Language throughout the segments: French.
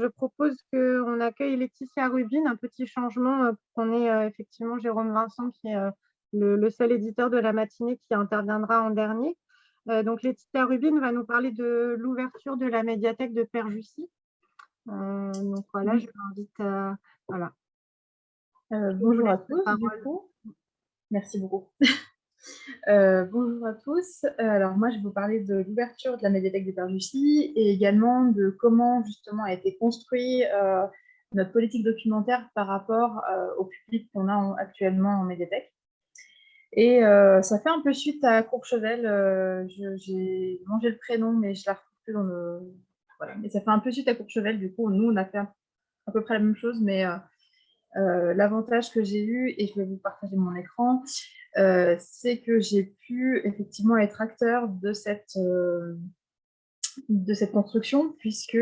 je propose qu'on accueille Laetitia Rubin, un petit changement pour qu'on ait effectivement Jérôme Vincent, qui est le, seul éditeur de la matinée qui interviendra en dernier. donc, Laetitia Rubin va nous parler de l'ouverture de la médiathèque de Père Jussi. donc, voilà, je l'invite à... Voilà. bonjour à tous. Merci beaucoup. Euh, bonjour à tous. Euh, alors moi, je vais vous parler de l'ouverture de la médiathèque de Père et également de comment justement a été construit euh, notre politique documentaire par rapport au public qu'on a actuellement en médiathèque. Et ça fait un peu suite à Courchevel. J'ai mangé le prénom, mais je la retrouve plus dans le... Voilà. Mais ça fait un peu suite à Courchevel. Du coup, nous, on a fait à peu près la même chose, mais l'avantage que j'ai eu, et je vais vous partager mon écran, euh, c'est que j'ai pu effectivement être acteur de cette, euh, de cette construction, puisque,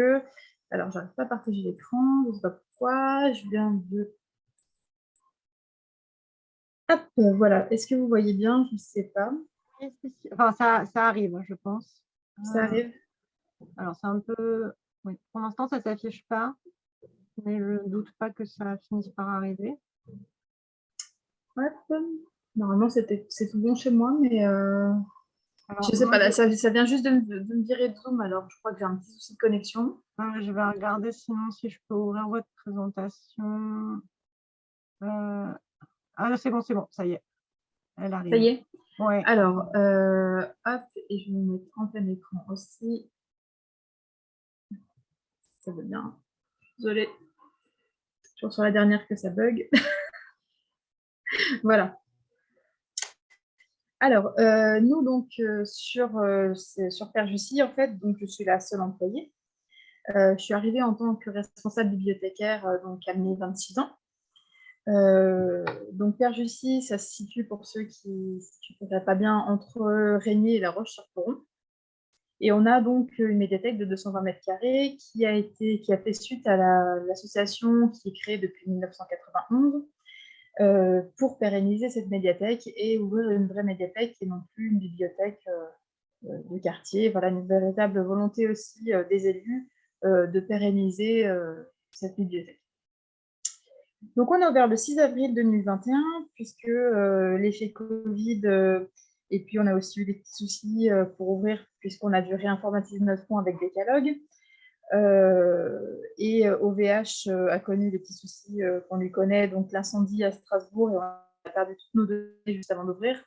alors j'arrive pas à partager l'écran, je ne sais pas pourquoi, je viens de... Hop, voilà, est-ce que vous voyez bien? Je ne sais pas. Enfin, ça, ça, arrive, je pense. Ça arrive Alors, c'est un peu... Oui, pour l'instant, ça ne s'affiche pas, mais je ne doute pas que ça finisse par arriver. Hop. Normalement, c'est tout bon chez moi, mais euh, je sais pas, ça, vient juste de, me virer de Zoom, alors je crois que j'ai un petit souci de connexion. je vais regarder sinon si je peux ouvrir votre présentation. Euh, ah, c'est bon, c'est bon, ça y est. Elle arrive. Ça y est Ouais. Alors, euh, hop, et je vais me mettre en plein écran aussi. Ça va bien. Désolée. Toujours sur la dernière que ça bug. voilà. Alors, euh, nous, donc, euh, sur, euh, sur en fait, donc, je suis la seule employée. je suis arrivée en tant que responsable bibliothécaire, donc à mes 26 ans. donc, Jussi, ça se situe, pour ceux qui ne connaissent pas bien, entre Régnier et La Roche-sur-Foron. Et on a donc une médiathèque de 220 mètres carrés qui a, été, qui a fait suite à l'association qui est créée depuis 1991 euh, pour pérenniser cette médiathèque et ouvrir une vraie médiathèque et non plus une bibliothèque euh, euh, de quartier. Voilà une véritable volonté aussi des élus de pérenniser cette bibliothèque. Donc on a ouvert le 6 avril 2021 puisque l'effet Covid et puis on a aussi eu des petits soucis pour ouvrir puisqu'on a dû réinformatiser notre fonds avec des catalogues. Euh, et OVH euh, euh, a connu des petits soucis qu'on lui connaît, donc l'incendie à Strasbourg, et on a perdu toutes nos données juste avant d'ouvrir.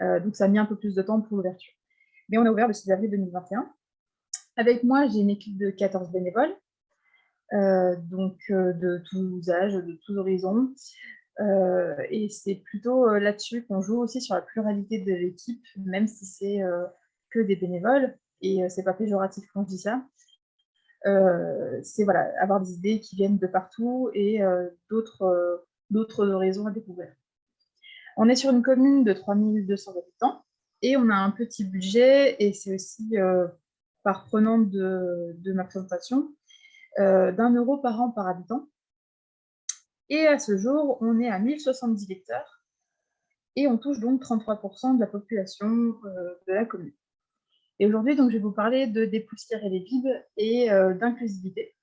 donc ça a mis un peu plus de temps pour l'ouverture. Mais on a ouvert le 6 avril 2021. Avec moi, j'ai une équipe de 14 bénévoles, donc de tous âges, de tous horizons. et c'est plutôt là-dessus qu'on joue aussi sur la pluralité de l'équipe, même si c'est que des bénévoles. Et c'est pas péjoratif quand je dis ça. Euh, c'est voilà, avoir des idées qui viennent de partout et euh, euh, d'autres horizons à découvrir. On est sur une commune de 3200 habitants et on a un petit budget et c'est aussi par prenant de, de, ma présentation d'un euro par an par habitant. Et à ce jour, on est à 1070 lecteurs et on touche donc 33% de la population de la commune. Et aujourd'hui, je vais vous parler de dépoussiérer les bibles et euh, d'inclusivité.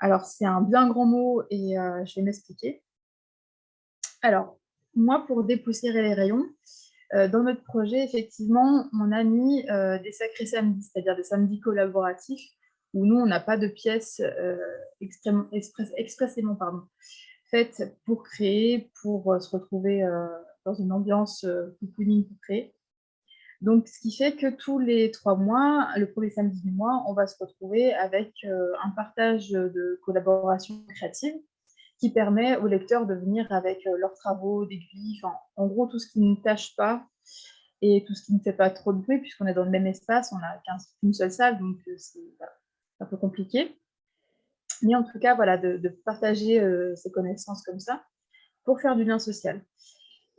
Alors, c'est un bien grand mot et euh, je vais m'expliquer. Alors, moi, pour dépoussiérer les rayons, euh, dans notre projet, effectivement, on a mis des sacrés samedis, c'est-à-dire des samedis collaboratifs, où nous, on n'a pas de pièces expressément pardon, faites pour créer, pour se retrouver dans une ambiance cocooning pour créer. Donc, ce qui fait que tous les trois mois, le premier samedi du mois, on va se retrouver avec euh, un partage de collaboration créative qui permet aux lecteurs de venir avec euh, leurs travaux, d'aiguilles, en gros tout ce qui ne tâche pas et tout ce qui ne fait pas trop de bruit, puisqu'on est dans le même espace, on n'a qu'une seule salle, donc euh, c'est un peu compliqué. Mais en tout cas, voilà, de, partager ces connaissances comme ça pour faire du lien social.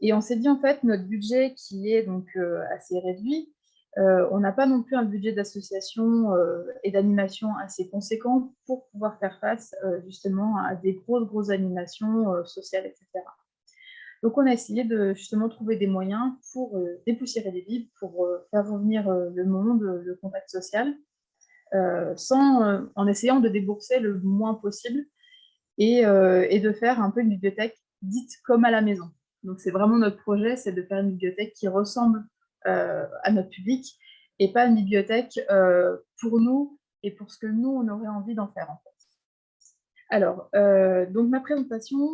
Et on s'est dit, en fait, notre budget qui est donc euh, assez réduit, euh, on n'a pas non plus un budget d'association euh, et d'animation assez conséquent pour pouvoir faire face justement à des grosses, grosses animations sociales, etc. Donc, on a essayé de justement trouver des moyens pour dépoussiérer les livres, pour faire revenir le monde, le contact social, sans, en essayant de débourser le moins possible et, et, de faire un peu une bibliothèque dite comme à la maison. Donc c'est vraiment notre projet, c'est de faire une bibliothèque qui ressemble à notre public et pas une bibliothèque pour nous et pour ce que nous, on aurait envie d'en faire en fait. Alors, donc ma présentation,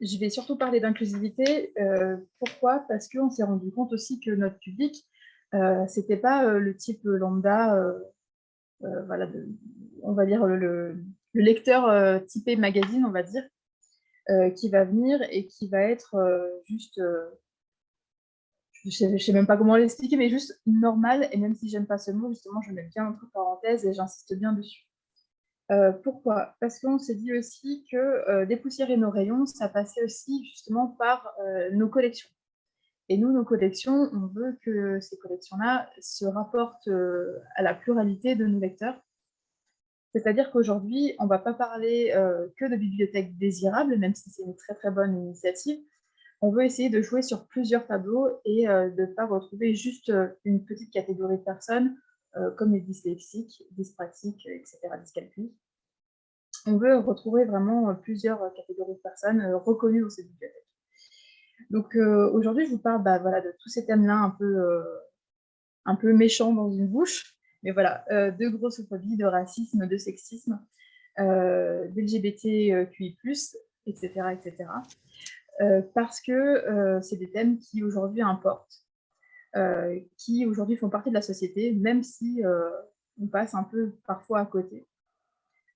je vais surtout parler d'inclusivité. Euh, pourquoi? Parce qu'on s'est rendu compte aussi que notre public, euh, ce n'était pas euh, le type lambda, voilà, on va dire le, lecteur typé magazine, on va dire, qui va venir et qui va être juste, je ne sais, même pas comment l'expliquer, mais juste normal. Et même si j'aime pas ce mot, justement, je mets bien entre parenthèses et j'insiste bien dessus. Euh, pourquoi? Parce qu'on s'est dit aussi que euh, dépoussiérer nos rayons, ça passait aussi justement par euh, nos collections. Et nous, nos collections, on veut que ces collections-là se rapportent à la pluralité de nos lecteurs. C'est-à-dire qu'aujourd'hui, on ne va pas parler que de bibliothèques désirables, même si c'est une très très bonne initiative. On veut essayer de jouer sur plusieurs tableaux et de ne pas retrouver juste une petite catégorie de personnes euh, comme les dyslexiques, dyspraxiques, etc., dyscalculiques. On veut retrouver vraiment euh, plusieurs euh, catégories de personnes reconnues dans cette bibliothèque. Donc aujourd'hui, je vous parle bah, voilà, de tous ces thèmes-là un peu, un peu méchants dans une bouche, mais voilà, de grossophobie, de racisme, de sexisme, d'LGBTQI+, etc., etc. parce que c'est des thèmes qui aujourd'hui importent euh, qui aujourd'hui font partie de la société, même si euh, on passe un peu parfois à côté.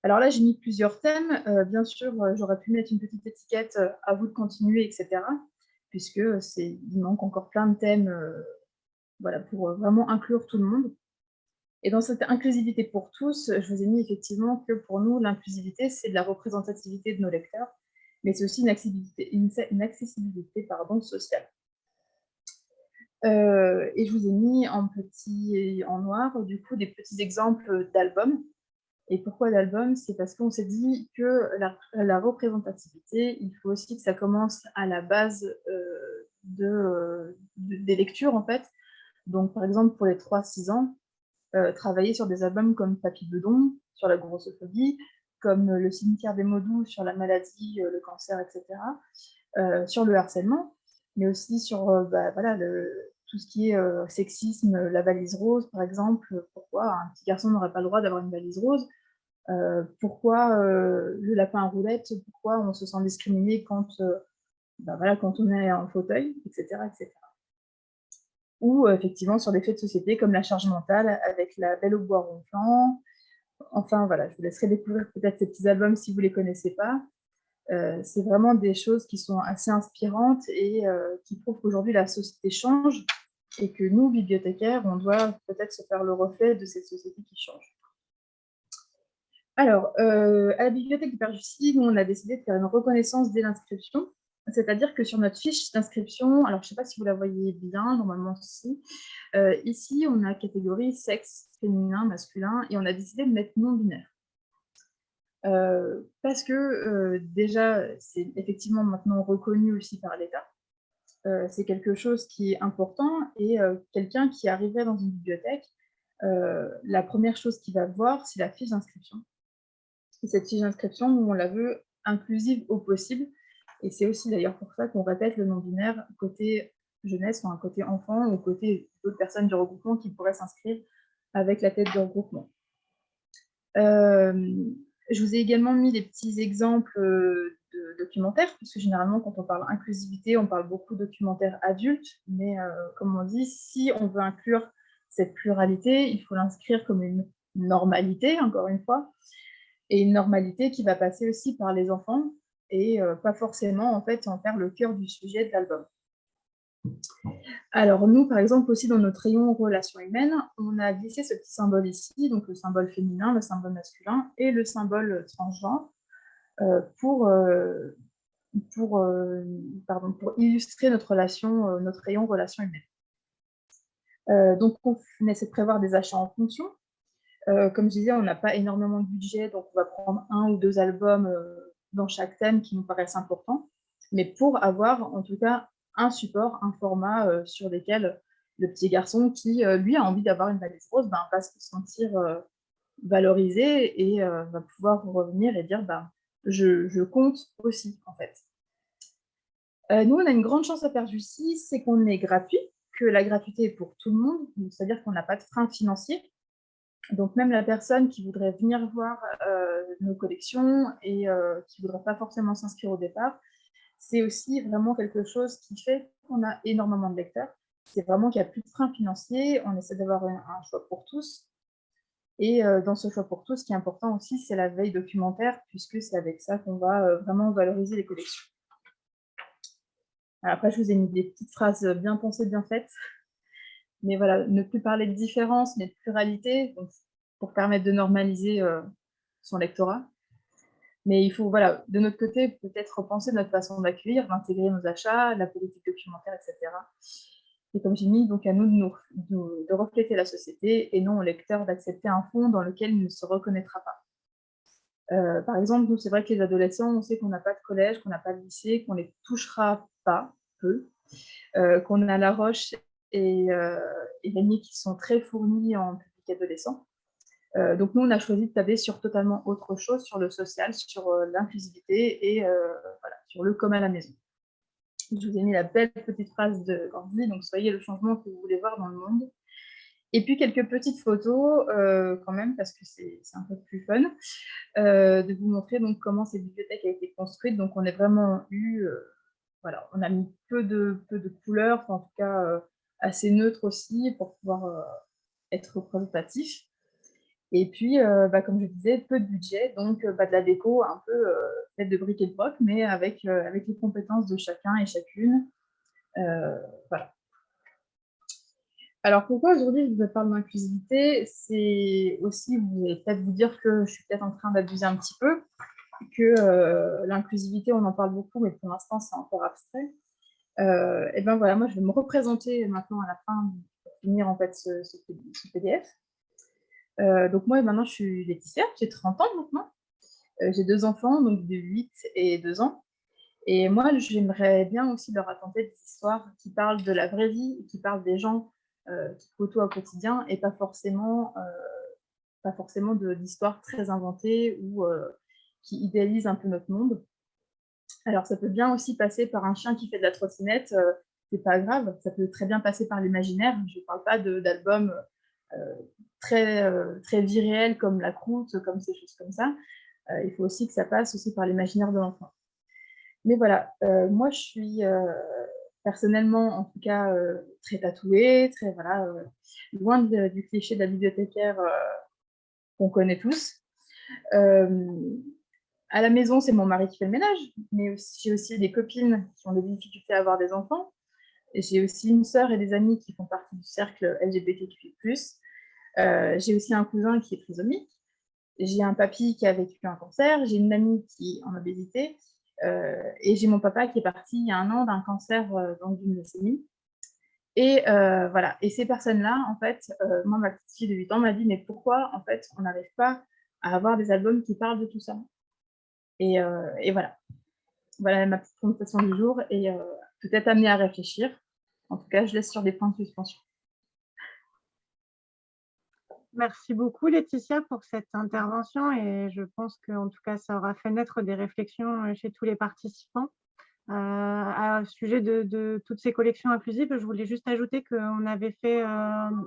Alors là, j'ai mis plusieurs thèmes. Euh, bien sûr, j'aurais pu mettre une petite étiquette à vous de continuer, etc. Puisque il manque encore plein de thèmes voilà, pour vraiment inclure tout le monde. Et dans cette inclusivité pour tous, je vous ai mis effectivement que pour nous, l'inclusivité, c'est de la représentativité de nos lecteurs, mais c'est aussi une accessibilité, sociale. Euh, et je vous ai mis en petit et en noir, du coup, des petits exemples d'albums. Et pourquoi d'albums? C'est parce qu'on s'est dit que la, représentativité, il faut aussi que ça commence à la base euh, de, des lectures, en fait. Donc, par exemple, pour les 3-6 ans, euh, travailler sur des albums comme Papy Bedon, sur la grossophobie, comme Le cimetière des mots sur la maladie, le cancer, etc., sur le harcèlement, mais aussi sur bah, tout ce qui est euh, sexisme, la valise rose, par exemple. Pourquoi un petit garçon n'aurait pas le droit d'avoir une valise rose? Euh, Pourquoi euh, le lapin à roulette Pourquoi on se sent discriminé quand, voilà, quand on est en fauteuil, etc. etc. Ou effectivement sur des faits de société comme la charge mentale avec la belle au bois ronflant. Enfin voilà, je vous laisserai découvrir peut-être ces petits albums si vous ne les connaissez pas. c'est vraiment des choses qui sont assez inspirantes et qui prouvent qu'aujourd'hui la société change et que nous, bibliothécaires, on doit peut-être se faire le reflet de cette société qui change. Alors, euh, à la bibliothèque du Père Jussy, on a décidé de faire une reconnaissance dès l'inscription, c'est-à-dire que sur notre fiche d'inscription, alors je ne sais pas si vous la voyez bien, normalement si, euh, ici on a catégorie sexe, féminin, masculin, et on a décidé de mettre non-binaire. Euh, parce que déjà, c'est effectivement maintenant reconnu aussi par l'État, euh, c'est quelque chose qui est important et euh, quelqu'un qui arriverait dans une bibliothèque, euh, la première chose qu'il va voir, c'est la fiche d'inscription. Et cette fiche d'inscription, on la veut inclusive au possible. Et c'est aussi d'ailleurs pour ça qu'on répète le non-binaire côté jeunesse, enfin côté enfant ou côté d'autres personnes du regroupement qui pourraient s'inscrire avec la tête du regroupement. je vous ai également mis des petits exemples de documentaires, puisque généralement, quand on parle inclusivité, on parle beaucoup de documentaires adultes, mais euh, comme on dit, si on veut inclure cette pluralité, il faut l'inscrire comme une normalité, encore une fois, et une normalité qui va passer aussi par les enfants, et euh, pas forcément en fait en faire le cœur du sujet de l'album. Alors nous, par exemple, aussi dans notre rayon relations humaines, on a glissé ce petit symbole ici, donc le symbole féminin, le symbole masculin et le symbole transgenre, euh, pour, euh, pour, pardon, pour illustrer notre relation, notre rayon relation humaine. donc, on essaie de prévoir des achats en fonction. comme je disais, on n'a pas énormément de budget, donc on va prendre un ou deux albums dans chaque thème qui nous paraissent importants, mais pour avoir en tout cas un support, un format sur lequel le petit garçon qui, lui, a envie d'avoir une valise rose, ben, va se sentir valorisé et va pouvoir revenir et dire ben, je, je, compte aussi, en fait. nous, on a une grande chance à Perjussy, c'est qu'on est gratuit, que la gratuité est pour tout le monde, c'est-à-dire qu'on n'a pas de frein financier. Donc même la personne qui voudrait venir voir euh, nos collections et euh, qui ne voudrait pas forcément s'inscrire au départ, c'est aussi vraiment quelque chose qui fait qu'on a énormément de lecteurs. C'est vraiment qu'il n'y a plus de frein financier, on essaie d'avoir un, choix pour tous. Et euh, dans ce choix pour tous, ce qui est important aussi, c'est la veille documentaire, puisque c'est avec ça qu'on va vraiment valoriser les collections. après, je vous ai mis des petites phrases bien pensées, bien faites mais voilà, ne plus parler de différence, mais de pluralité, pour permettre de normaliser euh, son lectorat. Mais il faut, voilà, de notre côté, peut-être repenser notre façon d'accueillir, d'intégrer nos achats, la politique documentaire, etc. Et comme j'ai mis, donc à nous de, refléter la société et non au lecteur d'accepter un fond dans lequel il ne se reconnaîtra pas. Euh, par exemple, nous, c'est vrai que les adolescents, on sait qu'on n'a pas de collège, qu'on n'a pas de lycée, qu'on les touchera pas, peu, euh, qu'on a La Roche et, euh, et qui sont très fournis en public adolescent. Euh, donc nous, on a choisi de tabler sur totalement autre chose, sur le social, sur euh, l'inclusivité et voilà, sur le commun à la maison. Je vous ai mis la belle petite phrase de Gandhi, donc soyez le changement que vous voulez voir dans le monde. Et puis quelques petites photos quand même, parce que c'est un peu plus fun, de vous montrer donc comment cette bibliothèque a été construite. Donc on a vraiment eu, voilà, on a mis peu de, peu de couleurs, en tout cas assez neutre aussi pour pouvoir euh, être représentatif. Et puis, euh, bah, comme je disais, peu de budget, donc euh, bah, de la déco un peu faite de briques et de broc, mais avec, avec les compétences de chacun et chacune. voilà. Alors pourquoi aujourd'hui je vous parle d'inclusivité? C'est aussi, vous allez peut-être vous dire que je suis peut-être en train d'abuser un petit peu, que l'inclusivité, on en parle beaucoup, mais pour l'instant c'est encore abstrait. Euh, et ben voilà, moi je vais me représenter maintenant à la fin pour finir en fait ce, PDF. Euh, donc moi maintenant je suis Laetitia, j'ai 30 ans maintenant. Euh, j'ai deux enfants, donc de 8 et 2 ans. Et moi j'aimerais bien aussi leur raconter des histoires qui parlent de la vraie vie, qui parlent des gens qui côtoient au quotidien et pas forcément, pas forcément d'histoires très inventées ou qui idéalisent un peu notre monde. Alors, ça peut bien aussi passer par un chien qui fait de la trottinette, euh, c'est pas grave, ça peut très bien passer par l'imaginaire. Je ne parle pas d'albums euh, très, euh, très comme La Croûte, comme ces choses comme ça. il faut aussi que ça passe aussi par l'imaginaire de l'enfant. Mais voilà, moi je suis personnellement, en tout cas, très tatouée, très, voilà, loin du cliché de la bibliothécaire qu'on connaît tous. À la maison, c'est mon mari qui fait le ménage, mais j'ai aussi des copines qui ont des difficultés à avoir des enfants. J'ai aussi une sœur et des amis qui font partie du cercle LGBTQI+. Euh, j'ai aussi un cousin qui est trisomique. J'ai un papy qui a vécu un cancer. J'ai une amie qui est en obésité. Euh, et j'ai mon papa qui est parti il y a un an d'un cancer euh, dans une leucémie. Et voilà. Et ces personnes-là, en fait, moi, ma petite fille de 8 ans m'a dit, mais pourquoi, en fait, on n'arrive pas à avoir des albums qui parlent de tout ça? Euh, et, voilà. Voilà ma petite présentation du jour et euh, peut-être amener à réfléchir. En tout cas, je laisse sur des points de suspension. Merci beaucoup Laetitia pour cette intervention et je pense qu'en tout cas ça aura fait naître des réflexions euh, chez tous les participants. Euh, à sujet de, toutes ces collections inclusives, je voulais juste ajouter qu'on avait fait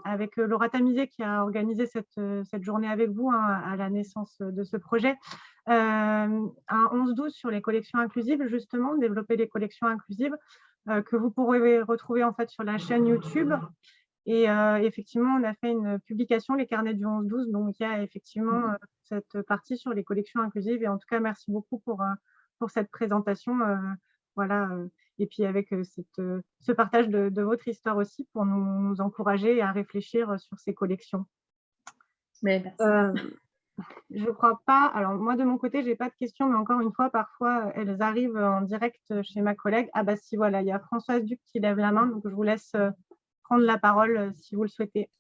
avec Laura Tamizé qui a organisé cette, journée avec vous hein, à la naissance de ce projet, un 11-12 sur les collections inclusives, justement, développer les collections inclusives que vous pourrez retrouver en fait sur la chaîne YouTube. Et euh, effectivement, on a fait une publication, les carnets du 11-12, donc il y a effectivement mmh. euh, cette partie sur les collections inclusives. Et en tout cas, merci beaucoup pour, pour cette présentation. voilà, et puis avec cette, ce partage de, votre histoire aussi pour nous, encourager à réfléchir sur ces collections. Mais je crois pas. Alors, moi, de mon côté, je n'ai pas de questions, mais encore une fois, parfois, elles arrivent en direct chez ma collègue. Ah, bah si, voilà, il y a Françoise Duc qui lève la main, donc je vous laisse euh, prendre la parole euh, si vous le souhaitez.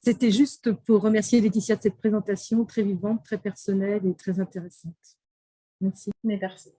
C'était juste pour remercier Laetitia de cette présentation très vivante, très personnelle et très intéressante. Merci. Mais merci.